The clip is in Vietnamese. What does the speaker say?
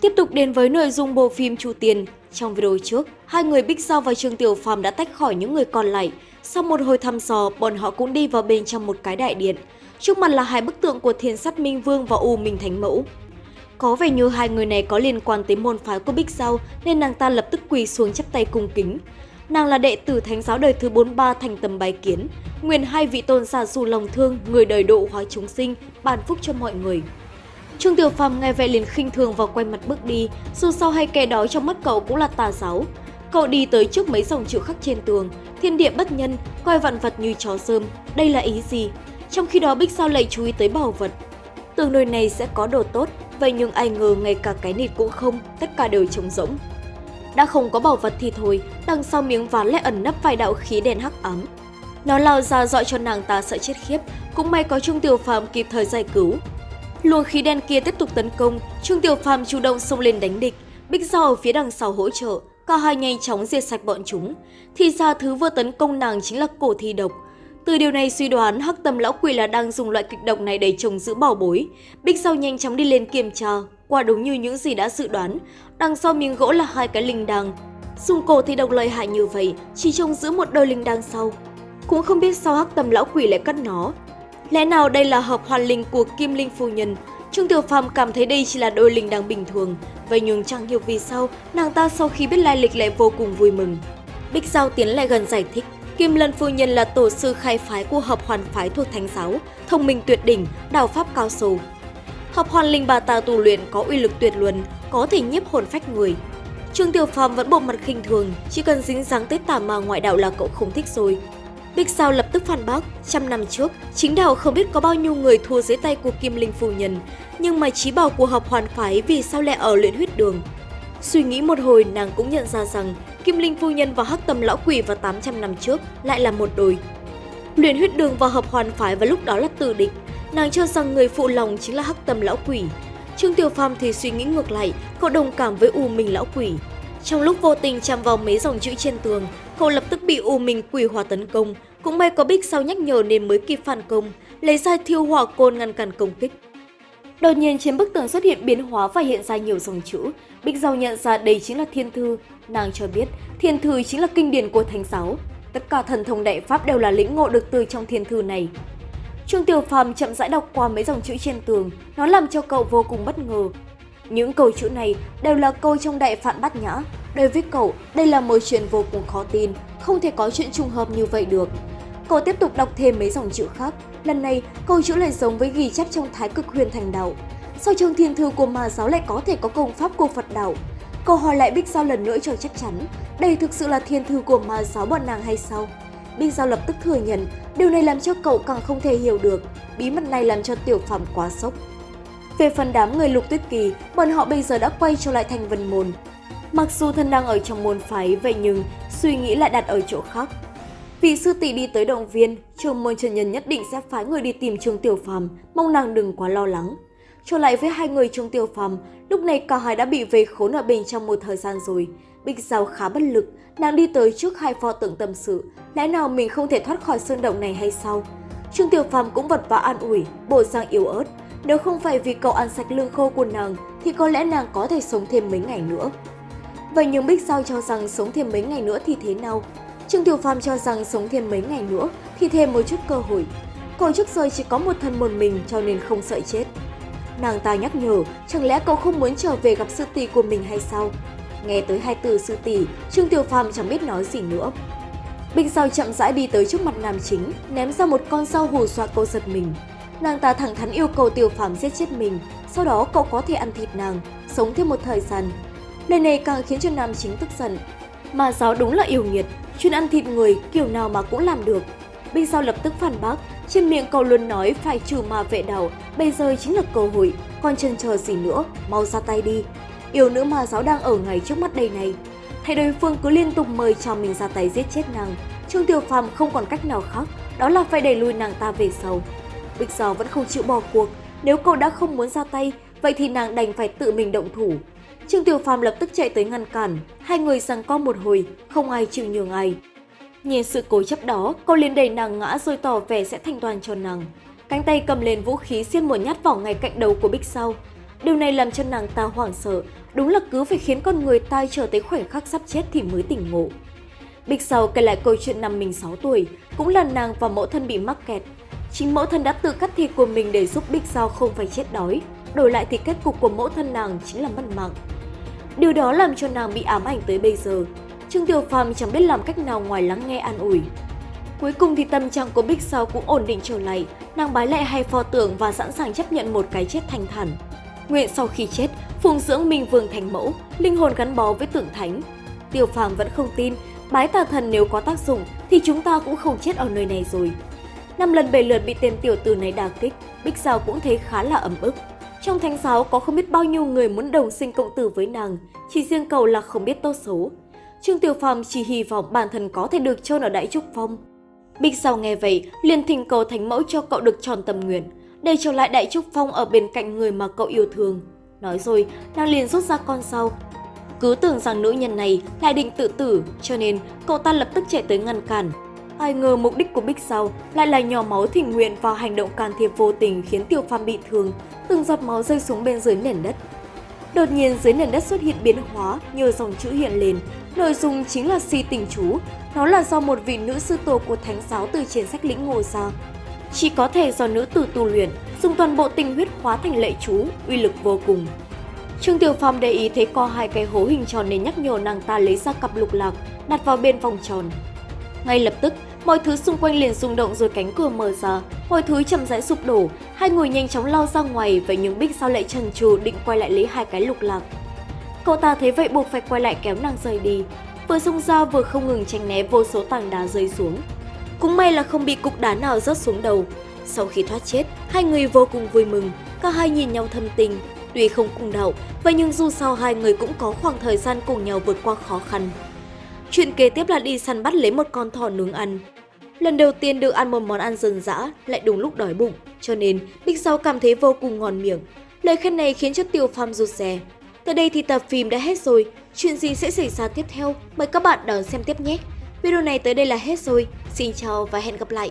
Tiếp tục đến với nội dung bộ phim Chu Tiền. Trong video trước, hai người Bích Giao và Trương Tiểu Phàm đã tách khỏi những người còn lại. Sau một hồi thăm dò, bọn họ cũng đi vào bên trong một cái đại điện. Trước mặt là hai bức tượng của Thiên Sắt Minh Vương và U Minh Thánh Mẫu. Có vẻ như hai người này có liên quan tới môn phái của Bích Giao nên nàng ta lập tức quỳ xuống chắp tay cung kính. Nàng là đệ tử thánh giáo đời thứ 43 thành tầm bái kiến, nguyện hai vị tôn giả dù lòng thương, người đời độ hóa chúng sinh, ban phúc cho mọi người. Trương Tiểu Phàm nghe vậy liền khinh thường và quay mặt bước đi, dù sao hay kẻ đó trong mắt cậu cũng là tà giáo. Cậu đi tới trước mấy dòng chữ khắc trên tường, thiên địa bất nhân, coi vạn vật như chó sơm, đây là ý gì? Trong khi đó Bích Sao lại chú ý tới bảo vật. Tường nơi này sẽ có đồ tốt, vậy nhưng ai ngờ ngay cả cái nịt cũng không, tất cả đều trống rỗng. Đã không có bảo vật thì thôi, đằng sau miếng ván lại ẩn nấp vài đạo khí đèn hắc ám. Nó lao ra dọi cho nàng ta sợ chết khiếp, cũng may có Trung Tiểu Phàm kịp thời giải cứu. Luồng khí đen kia tiếp tục tấn công, trương Tiểu Phàm chủ động xông lên đánh địch, Bích Giao ở phía đằng sau hỗ trợ, cả hai nhanh chóng diệt sạch bọn chúng. Thì ra thứ vừa tấn công nàng chính là cổ thi độc. Từ điều này suy đoán Hắc Tâm lão quỷ là đang dùng loại kịch độc này để trồng giữ bảo bối. Bích Giao nhanh chóng đi lên kiểm tra, quả đúng như những gì đã dự đoán, đằng sau miếng gỗ là hai cái linh đằng. Dùng cổ thi độc lợi hại như vậy, chỉ trông giữ một đôi linh đằng sau. Cũng không biết sao Hắc Tâm lão quỷ lại cắt nó, Lẽ nào đây là hợp hoàn linh của Kim Linh Phu Nhân? Trương Tiểu Phàm cảm thấy đây chỉ là đôi linh đang bình thường, vậy nhưng chẳng hiểu vì sao nàng ta sau khi biết lai lịch lại vô cùng vui mừng. Bích Giao tiến lại gần giải thích, Kim Lân Phu Nhân là tổ sư khai phái của hợp hoàn phái thuộc Thánh giáo, thông minh tuyệt đỉnh, đạo pháp cao sâu. Hợp hoàn linh bà ta tu luyện có uy lực tuyệt luân, có thể nhiếp hồn phách người. Trương Tiểu Phàm vẫn bộ mặt khinh thường, chỉ cần dính dáng tới tà ma ngoại đạo là cậu không thích rồi, Bích Sao lập tức phản bác, trăm năm trước, chính đạo không biết có bao nhiêu người thua dưới tay của Kim Linh Phu Nhân, nhưng mà trí bảo của hợp hoàn phái vì sao lại ở luyện huyết đường. Suy nghĩ một hồi nàng cũng nhận ra rằng Kim Linh Phu Nhân và Hắc Tâm Lão Quỷ vào 800 năm trước lại là một đôi. Luyện huyết đường và hợp hoàn phái vào lúc đó là tử địch, nàng cho rằng người phụ lòng chính là Hắc Tâm Lão Quỷ. Trương Tiểu Phàm thì suy nghĩ ngược lại, cậu đồng cảm với U Minh Lão Quỷ. Trong lúc vô tình chạm vào mấy dòng chữ trên tường, cậu lập tức bị U Minh quỷ hòa tấn công, cũng may có Bích sau nhắc nhở nên mới kịp phản công, lấy ra thiêu hỏa côn ngăn cản công kích. Đột nhiên trên bức tường xuất hiện biến hóa và hiện ra nhiều dòng chữ. Bích Giao nhận ra đây chính là thiên thư. Nàng cho biết thiên thư chính là kinh điển của thánh giáo. Tất cả thần thông đại pháp đều là lĩnh ngộ được từ trong thiên thư này. Trương Tiểu Phàm chậm rãi đọc qua mấy dòng chữ trên tường, nó làm cho cậu vô cùng bất ngờ. Những câu chữ này đều là câu trong đại phạn bát nhã. Đối với cậu, đây là một chuyện vô cùng khó tin, không thể có chuyện trùng hợp như vậy được. Cậu tiếp tục đọc thêm mấy dòng chữ khác. Lần này, câu chữ lại giống với ghi chép trong Thái Cực Huyền Thành Đạo. Sao trường thiên thư của ma giáo lại có thể có công pháp của Phật đạo? Cậu hỏi lại Bích Giao lần nữa cho chắc chắn, đây thực sự là thiên thư của ma giáo bọn nàng hay sao? Bích Giao lập tức thừa nhận, điều này làm cho cậu càng không thể hiểu được. Bí mật này làm cho Tiểu phẩm quá sốc. Về phần đám người lục tuyết kỳ, bọn họ bây giờ đã quay trở lại thành vân môn. Mặc dù thân đang ở trong môn phái, vậy nhưng suy nghĩ lại đặt ở chỗ khác. vị sư tỷ đi tới động viên, trường môn Trần Nhân nhất định sẽ phái người đi tìm Trương Tiểu Phàm, mong nàng đừng quá lo lắng. Trở lại với hai người Trương Tiểu Phàm, lúc này cả hai đã bị vây khốn ở bên trong một thời gian rồi. Bích Giao khá bất lực, nàng đi tới trước hai pho tượng tâm sự, lẽ nào mình không thể thoát khỏi sơn động này hay sao? Trương Tiểu Phàm cũng vật vã an ủi, bộ dạng yếu ớt, nếu không phải vì cậu ăn sạch lương khô của nàng thì có lẽ nàng có thể sống thêm mấy ngày nữa. Vậy nhưng Bích sao cho rằng sống thêm mấy ngày nữa thì thế nào? Trương Tiểu Phàm cho rằng sống thêm mấy ngày nữa thì thêm một chút cơ hội. Cậu trước giờ chỉ có một thân một mình cho nên không sợ chết. Nàng ta nhắc nhở, chẳng lẽ cậu không muốn trở về gặp sư tỷ của mình hay sao? Nghe tới hai từ sư tỷ, Trương Tiểu Phàm chẳng biết nói gì nữa. Bích sao chậm rãi đi tới trước mặt nam chính, ném ra một con dao hù dọa cô giật mình. Nàng ta thẳng thắn yêu cầu Tiểu Phàm giết chết mình, sau đó cậu có thể ăn thịt nàng, sống thêm một thời gian. Lời này càng khiến cho nam chính tức giận. Mà giáo đúng là yêu nghiệt, chuyên ăn thịt người kiểu nào mà cũng làm được. Binh Sao lập tức phản bác, trên miệng cậu luôn nói phải trừ ma vệ đầu, bây giờ chính là cơ hội, còn chần chờ gì nữa, mau ra tay đi. Yêu nữ ma giáo đang ở ngay trước mắt đây này. Thấy đối phương cứ liên tục mời cho mình ra tay giết chết nàng, Trương Tiểu Phàm không còn cách nào khác, đó là phải đẩy lùi nàng ta về sau. Bích Giao vẫn không chịu bỏ cuộc, nếu cậu đã không muốn ra tay, vậy thì nàng đành phải tự mình động thủ. Trương Tiểu Phàm lập tức chạy tới ngăn cản, hai người giằng co một hồi, không ai chịu nhường ai. Nhìn sự cố chấp đó, cô liền đẩy nàng ngã rồi tỏ vẻ sẽ thanh toàn cho nàng. Cánh tay cầm lên vũ khí xiên một nhát vào ngay cạnh đầu của Bích Sau. Điều này làm cho nàng ta hoảng sợ, đúng là cứ phải khiến con người ta chờ tới khoảnh khắc sắp chết thì mới tỉnh ngộ. Bích sau kể lại câu chuyện năm mình 6 tuổi, cũng là nàng và mẫu thân bị mắc kẹt. Chính mẫu thân đã tự cắt thịt của mình để giúp Bích Sao không phải chết đói, đổi lại thì kết cục của mẫu thân nàng chính là mất mạng. Điều đó làm cho nàng bị ám ảnh tới bây giờ. Trương Tiểu Phàm chẳng biết làm cách nào ngoài lắng nghe an ủi. Cuối cùng thì tâm trạng của Bích Sao cũng ổn định trở lại, nàng bái lại hai pho tượng và sẵn sàng chấp nhận một cái chết thanh thản. Nguyện sau khi chết, phụng dưỡng Minh Vương thành mẫu, linh hồn gắn bó với tượng thánh. Tiểu Phàm vẫn không tin, bái tà thần nếu có tác dụng thì chúng ta cũng không chết ở nơi này rồi. Năm lần bảy lượt bị tên tiểu tử này đả kích, Bích Sao cũng thấy khá là ấm ức. Trong thánh giáo có không biết bao nhiêu người muốn đồng sinh cộng tử với nàng, chỉ riêng cậu là không biết tốt xấu. Trương Tiểu Phàm chỉ hy vọng bản thân có thể được chôn ở Đại Trúc Phong. Bích Sao nghe vậy, liền thỉnh cầu thánh mẫu cho cậu được tròn tâm nguyện, để trở lại Đại Trúc Phong ở bên cạnh người mà cậu yêu thương. Nói rồi, nàng liền rút ra con sau Cứ tưởng rằng nữ nhân này lại định tự tử, cho nên cậu ta lập tức chạy tới ngăn cản. Ai ngờ mục đích của Bích Sao lại là nhỏ máu thỉnh nguyện và hành động can thiệp vô tình khiến Tiêu Phàm bị thương, từng giọt máu rơi xuống bên dưới nền đất. Đột nhiên dưới nền đất xuất hiện biến hóa, nhiều dòng chữ hiện lên. Nội dung chính là si tình chú. Nó là do một vị nữ sư tổ của thánh giáo từ trên sách lĩnh ngộ ra. Chỉ có thể do nữ tử tu luyện, dùng toàn bộ tình huyết hóa thành lệ chú, uy lực vô cùng. Trương Tiểu Phàm để ý thấy có hai cái hố hình tròn nên nhắc nhở nàng ta lấy ra cặp lục lạc, đặt vào bên vòng tròn. Ngay lập tức, mọi thứ xung quanh liền rung động rồi cánh cửa mở ra, mọi thứ chậm rãi sụp đổ, hai người nhanh chóng lao ra ngoài vậy nhưng Bích sao lại trần trừ định quay lại lấy hai cái lục lạc. Cậu ta thấy vậy buộc phải quay lại kéo nàng rời đi, vừa xông ra vừa không ngừng tránh né vô số tảng đá rơi xuống. Cũng may là không bị cục đá nào rớt xuống đầu. Sau khi thoát chết, hai người vô cùng vui mừng, cả hai nhìn nhau thâm tình, tuy không cùng đạo, vậy nhưng dù sao hai người cũng có khoảng thời gian cùng nhau vượt qua khó khăn. Chuyện kế tiếp là đi săn bắt lấy một con thỏ nướng ăn. Lần đầu tiên được ăn một món ăn dân dã, lại đúng lúc đói bụng, cho nên Bích Sao cảm thấy vô cùng ngon miệng. Lời khen này khiến cho Tiêu Phàm rụt rè. Tới đây thì tập phim đã hết rồi, chuyện gì sẽ xảy ra tiếp theo? Mời các bạn đón xem tiếp nhé! Video này tới đây là hết rồi, xin chào và hẹn gặp lại!